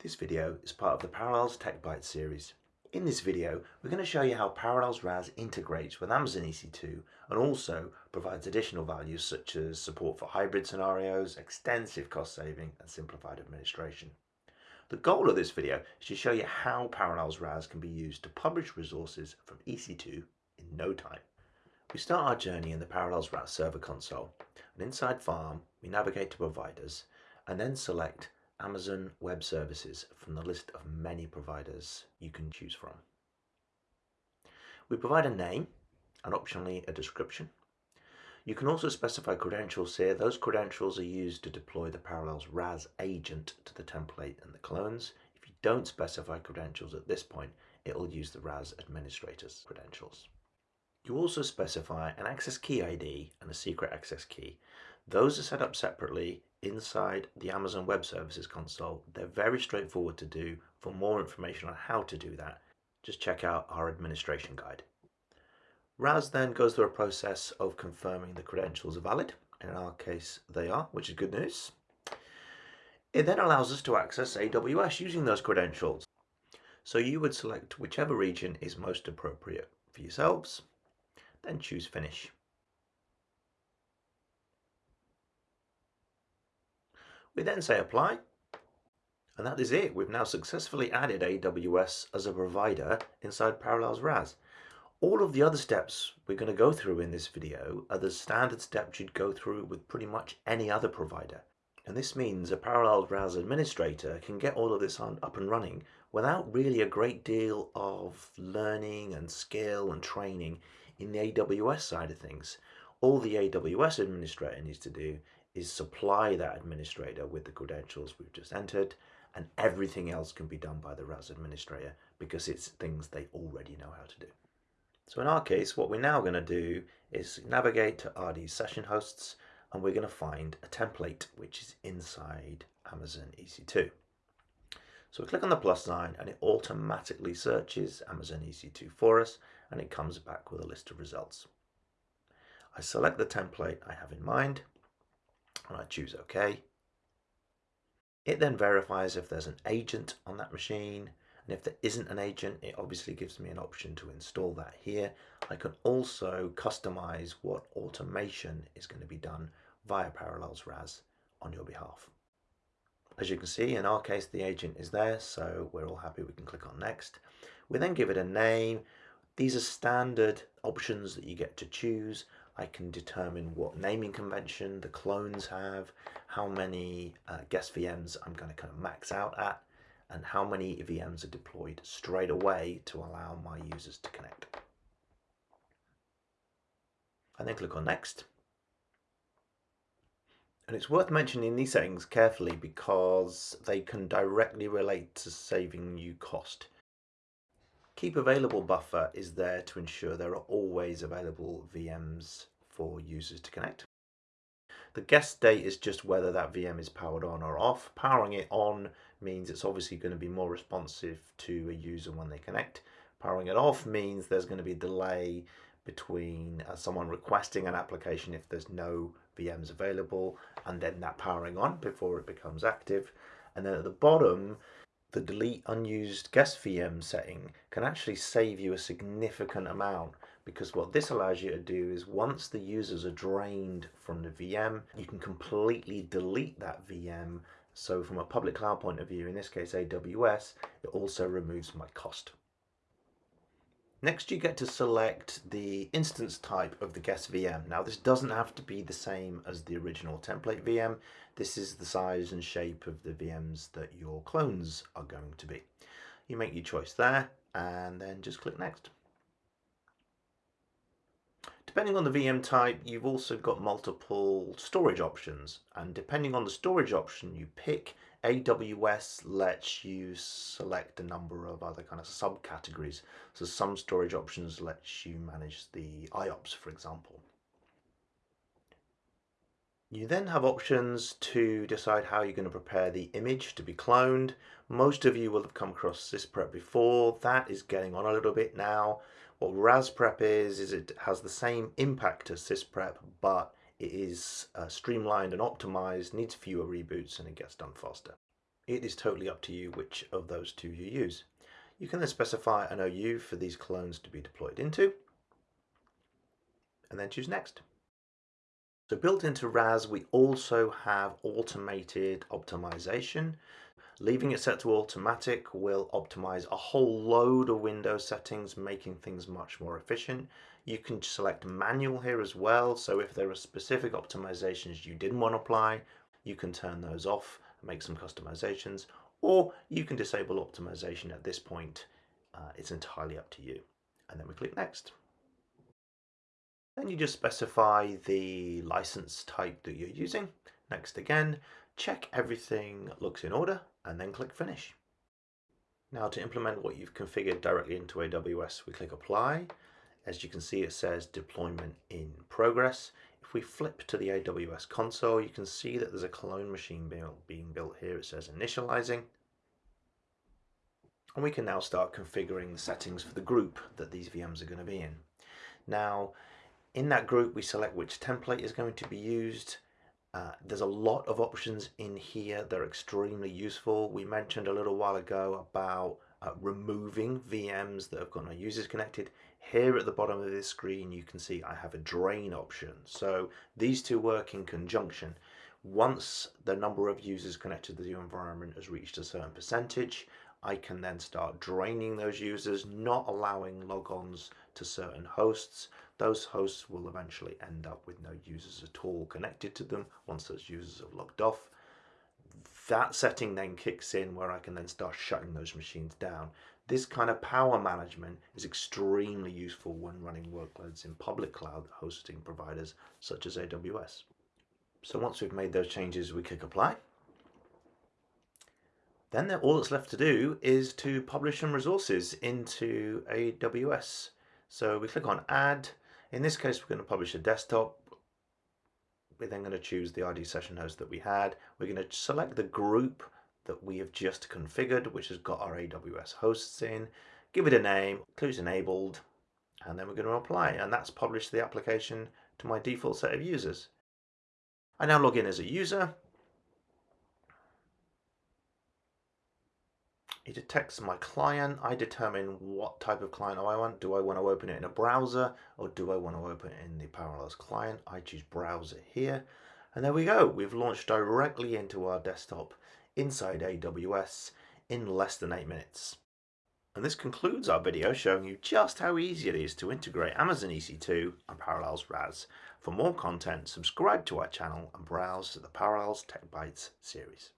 This video is part of the Parallels Tech Bytes series. In this video, we're going to show you how Parallels RAS integrates with Amazon EC2 and also provides additional values such as support for hybrid scenarios, extensive cost saving and simplified administration. The goal of this video is to show you how Parallels RAS can be used to publish resources from EC2 in no time. We start our journey in the Parallels RAS server console and inside Farm we navigate to providers and then select Amazon Web Services from the list of many providers you can choose from. We provide a name and optionally a description. You can also specify credentials here. Those credentials are used to deploy the Parallels RAS agent to the template and the clones. If you don't specify credentials at this point, it will use the RAS administrator's credentials. You also specify an access key ID and a secret access key. Those are set up separately inside the Amazon Web Services console. They're very straightforward to do. For more information on how to do that, just check out our administration guide. RAS then goes through a process of confirming the credentials are valid. In our case, they are, which is good news. It then allows us to access AWS using those credentials. So you would select whichever region is most appropriate for yourselves, then choose Finish. We then say apply. And that is it. We've now successfully added AWS as a provider inside Parallels RAS. All of the other steps we're going to go through in this video are the standard steps you'd go through with pretty much any other provider. And this means a Parallels RAS administrator can get all of this on, up and running without really a great deal of learning and skill and training in the AWS side of things. All the AWS administrator needs to do is supply that administrator with the credentials we've just entered and everything else can be done by the RAS administrator because it's things they already know how to do. So in our case, what we're now going to do is navigate to RD session hosts and we're going to find a template which is inside Amazon EC2. So we click on the plus sign and it automatically searches Amazon EC2 for us and it comes back with a list of results. I select the template I have in mind and I choose OK. It then verifies if there's an agent on that machine and if there isn't an agent it obviously gives me an option to install that here. I can also customize what automation is going to be done via Parallels RAS on your behalf. As you can see in our case the agent is there so we're all happy we can click on next. We then give it a name. These are standard options that you get to choose. I can determine what naming convention the clones have, how many uh, guest VMs I'm going to kind of max out at, and how many VMs are deployed straight away to allow my users to connect. And then click on next. And it's worth mentioning these settings carefully because they can directly relate to saving you cost. Keep available buffer is there to ensure there are always available VMs for users to connect. The guest state is just whether that VM is powered on or off. Powering it on means it's obviously going to be more responsive to a user when they connect. Powering it off means there's going to be a delay between uh, someone requesting an application if there's no VMs available and then that powering on before it becomes active. And then at the bottom, the delete unused guest VM setting can actually save you a significant amount because what this allows you to do is once the users are drained from the VM, you can completely delete that VM. So from a public cloud point of view, in this case AWS, it also removes my cost. Next, you get to select the instance type of the guest VM. Now, this doesn't have to be the same as the original template VM. This is the size and shape of the VMs that your clones are going to be. You make your choice there and then just click next. Depending on the VM type, you've also got multiple storage options. And depending on the storage option you pick, AWS lets you select a number of other kind of subcategories. So some storage options lets you manage the IOPS, for example. You then have options to decide how you're going to prepare the image to be cloned. Most of you will have come across SysPrep before. That is getting on a little bit now. What RasPrep is, is it has the same impact as SysPrep, but it is uh, streamlined and optimized, needs fewer reboots, and it gets done faster. It is totally up to you which of those two you use. You can then specify an OU for these clones to be deployed into, and then choose Next. So built into RAS, we also have automated optimization. Leaving it set to automatic will optimize a whole load of Windows settings, making things much more efficient. You can select manual here as well. So if there are specific optimizations you didn't want to apply, you can turn those off, make some customizations, or you can disable optimization at this point. Uh, it's entirely up to you. And then we click next. Then you just specify the license type that you're using. Next again, check everything looks in order and then click finish. Now to implement what you've configured directly into AWS, we click apply. As you can see, it says deployment in progress. If we flip to the AWS console, you can see that there's a clone machine being built here. It says initializing. And we can now start configuring the settings for the group that these VMs are going to be in. Now, in that group, we select which template is going to be used. Uh, there's a lot of options in here. They're extremely useful. We mentioned a little while ago about uh, removing VMs that have got no users connected. Here at the bottom of this screen, you can see I have a drain option. So these two work in conjunction. Once the number of users connected to the environment has reached a certain percentage, I can then start draining those users, not allowing logons to certain hosts. Those hosts will eventually end up with no users at all connected to them once those users have logged off. That setting then kicks in where I can then start shutting those machines down. This kind of power management is extremely useful when running workloads in public cloud hosting providers such as AWS. So once we've made those changes, we click apply. Then all that's left to do is to publish some resources into AWS. So we click on add. In this case, we're going to publish a desktop. We're then going to choose the RD session host that we had. We're going to select the group that we have just configured, which has got our AWS hosts in. Give it a name, clues enabled, and then we're going to apply. And that's published the application to my default set of users. I now log in as a user It detects my client. I determine what type of client I want. Do I want to open it in a browser or do I want to open it in the Parallels client? I choose browser here. And there we go. We've launched directly into our desktop inside AWS in less than eight minutes. And this concludes our video showing you just how easy it is to integrate Amazon EC2 and Parallels RAS. For more content, subscribe to our channel and browse to the Parallels Tech Bytes series.